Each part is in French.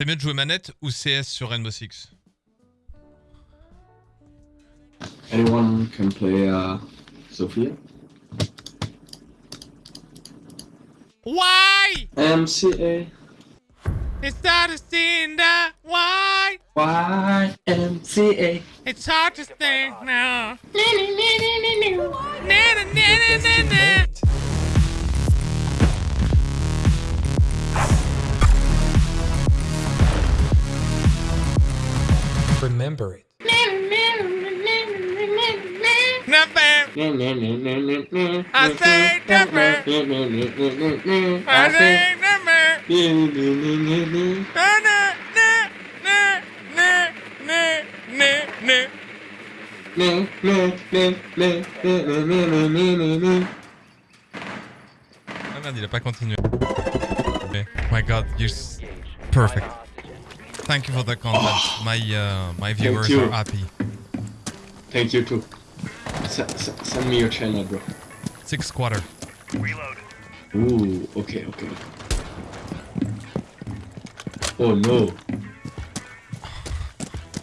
C'est mieux de jouer manette ou CS sur Rainbow Six Anyone can play uh, Sophia? Why? MCA. It's hard to see the why. YMCA. It's hard to think now. remember it. Nothing. I say nothing. I say nothing. Ah merde, il a pas continué. Oh my god, you're perfect. Thank you for the content. My uh, my viewers are happy. Thank you too. S- s- send me your channel, bro. Six quarter. Ooh, okay, okay. Oh no.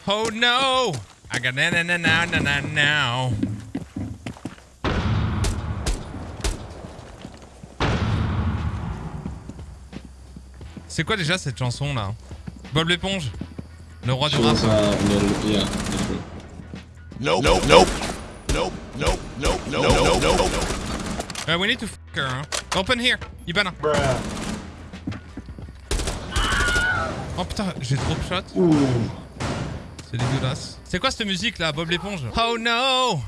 Oh no! I got na na na na na na now. C'est quoi déjà cette chanson là? Bob l'éponge Le roi du rap uh. Nope. Nope. Nope. Nope. Nope. Nope. Nope. Nope. Nope. Nope. Uh, we need to f her, hein. Open here Ibana Oh putain, j'ai trop de shots. Ouh. C'est dégueulasse. C'est quoi cette musique là, Bob l'éponge Oh no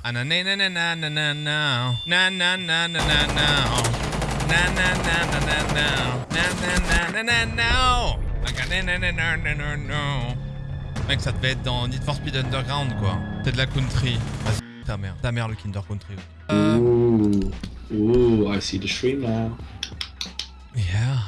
Mec, ça devait être dans Need for Speed Underground, quoi. C'est de la country. Ah, ta mère. Ta mère, le Kinder Country. Euh... Ooh. Ooh, I see the stream now. Yeah.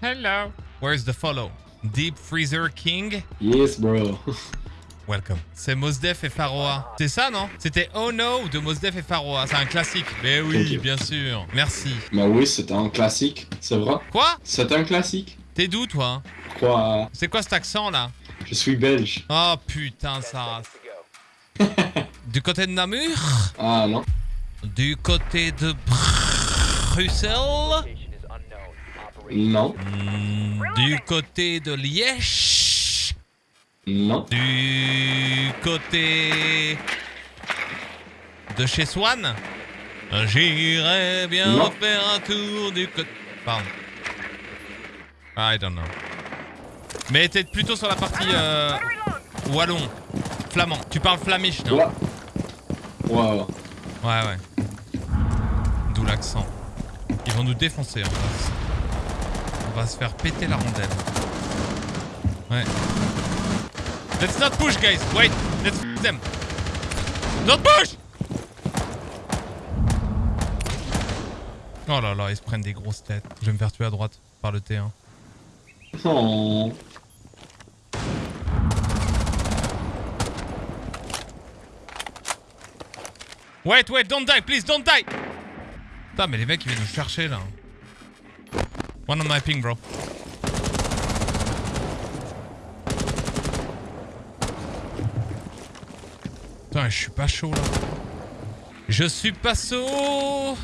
Hello. Where's the follow? Deep Freezer King? Yes, bro. Welcome. C'est Mosdef et Faroa. C'est ça, non? C'était Oh No de Mos Def et Faroa. C'est un classique. Mais oui, bien sûr. Merci. Bah oui, c'était un classique. C'est vrai. Quoi? C'est un classique. T'es d'où, toi Quoi C'est quoi cet accent, là Je suis belge. Oh, putain, ça... Du côté de Namur Ah non. Du côté de Bruxelles Non. Hmm, Du côté de Liège Non. Du côté de chez Swan J'irai bien Non. faire un tour du côté... Pardon. I don't know. Mais t'es plutôt sur la partie euh, wallon, flamand. Tu parles flamiche, non Ouais. Ouais, ouais. Ouais. D'où l'accent. Ils vont nous défoncer en face. On va se faire péter la rondelle. Ouais. Let's not push, guys. Wait. Let's f them. Not push Oh là là, ils se prennent des grosses têtes. Je vais me faire tuer à droite par le T1. Oh. Wait, wait, don't die, please, don't die Putain, mais les mecs, ils viennent nous chercher, là. One on my ping, bro. Putain, je suis pas chaud, là. Je suis pas chaud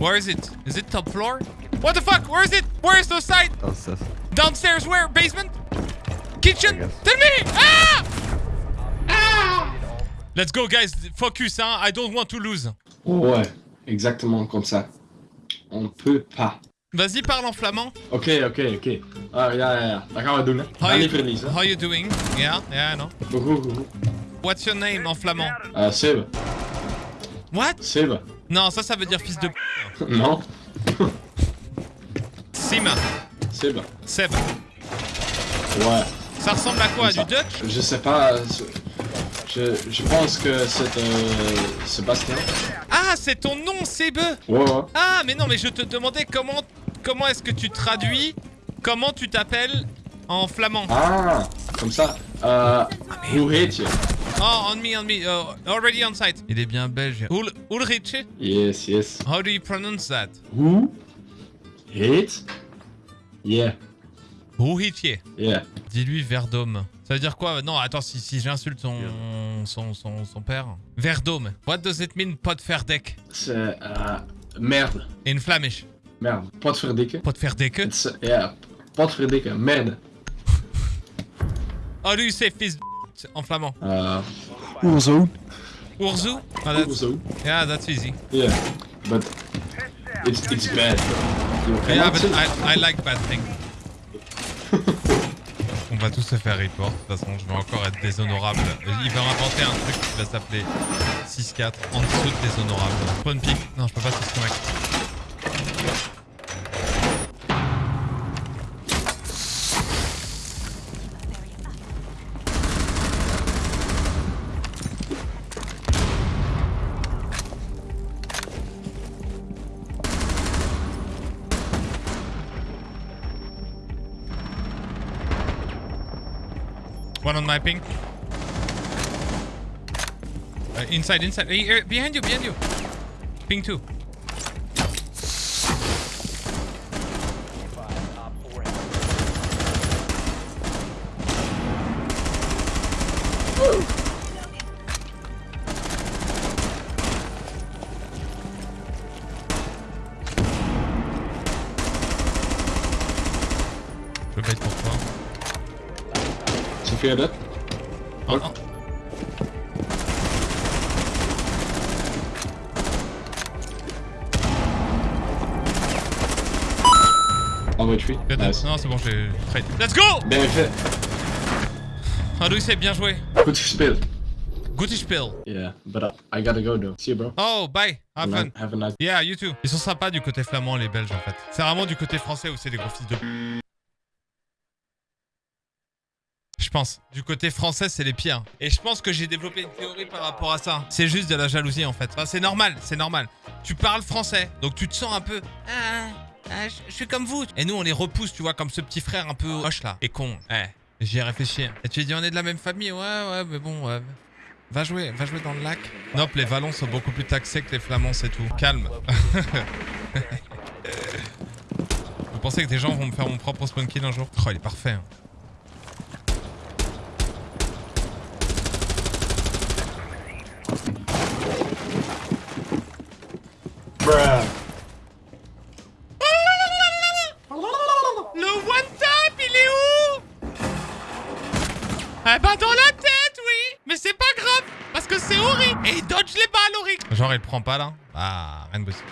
Where is it? Is it top floor? What the fuck? Where is it? Where is the site? Downstairs. Downstairs where? Basement? Kitchen? Tell me! Ah! Ah! Let's go guys, focus hein, I don't want to lose. Ouais, exactement comme ça. On peut pas. Vas-y, parle en flamand. Ok, ok, ok. Ah, ja, ja, ja. Dat gaan we doen, hè. How you, verliezen. how you doing? Yeah, yeah, I know. What's your name en flamand? Uh, Sebe. What? Sebe. Non, ça, ça veut dire fils de p. Non. Sima. Sebe. Seb. Ouais. Ça ressemble à quoi? Du. Dutch? Je sais pas. Je, je pense que c'est euh, Sébastien. Ah, c'est ton nom, Sebe Ouais, ouais. Ah, mais non, mais je te demandais comment, comment est-ce que tu traduis Comment tu t'appelles en flamand? Ah, comme ça. Euh, who hate you? Oh, on me, on me. oh, already on site. Il est bien belge. Ul Ulrich? Yes, yes. How do you pronounce that? Who? Hate? Yeah, Ulrich yeah. Dis-lui Verdôme. Ça veut dire quoi? Non, attends, si, si j'insulte son, son, son, son père. Verdôme. What does it mean, potverdek C'est euh, merde. In Flemish. Merde. Potverdikke. Uh, yeah, potverdikke. Merde. Do you say fils de en flamand Uh. Urzu that's, so. yeah, that's easy. Yeah, but it's it's bad. Yeah, but I, I like bad things. On va tous se faire report. De toute façon, je vais encore être déshonorable. Il va inventer un truc qui va s'appeler 6-4 en dessous de déshonorable. Spawn pick. Non, je peux pas se mec. One on my ping. Uh, inside, inside. Here, behind you, behind you. Ping two. Oh. En. Good, Nice. Non, c'est bon, j'ai trade. Let's go Bien fait. Ah, Louis, c'est bien joué. Goed gespeeld. Good spill. Yeah, but I gotta go though. See you, bro. Oh, bye. Have fun. Have a nice. Yeah, you too. Ils sont sympas du côté flamand, les Belges, en fait. C'est vraiment du côté français où c'est des gros fils de... Je pense. Du côté français, c'est les pires. Et je pense que j'ai développé une théorie par rapport à ça. C'est juste de la jalousie, en fait. C'est normal, c'est normal. Tu parles français, donc tu te sens un peu... Ah, ah, je suis comme vous. Et nous, on les repousse, tu vois, comme ce petit frère un peu hoche, là. Et con. Eh, j'y ai réfléchi. Et tu dis, on est de la même famille Ouais, ouais, mais bon... ouais. Va jouer, va jouer dans le lac. Nope, les Vallons sont beaucoup plus taxés que les Flamands, c'est tout. Calme. Vous pensez que des gens vont me faire mon propre spawn kill un jour? Oh, il est parfait. hein. Il prend pas là Ah, rien de possible.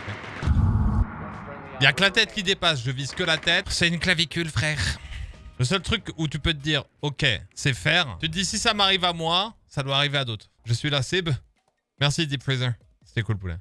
Il y a que la tête qui dépasse, je vise que la tête. C'est une clavicule, frère. Le seul truc où tu peux te dire, ok, c'est faire. Tu te dis, si ça m'arrive à moi, ça doit arriver à d'autres. Je suis la Sib. Merci, Deep Freezer. C'était cool, poulet.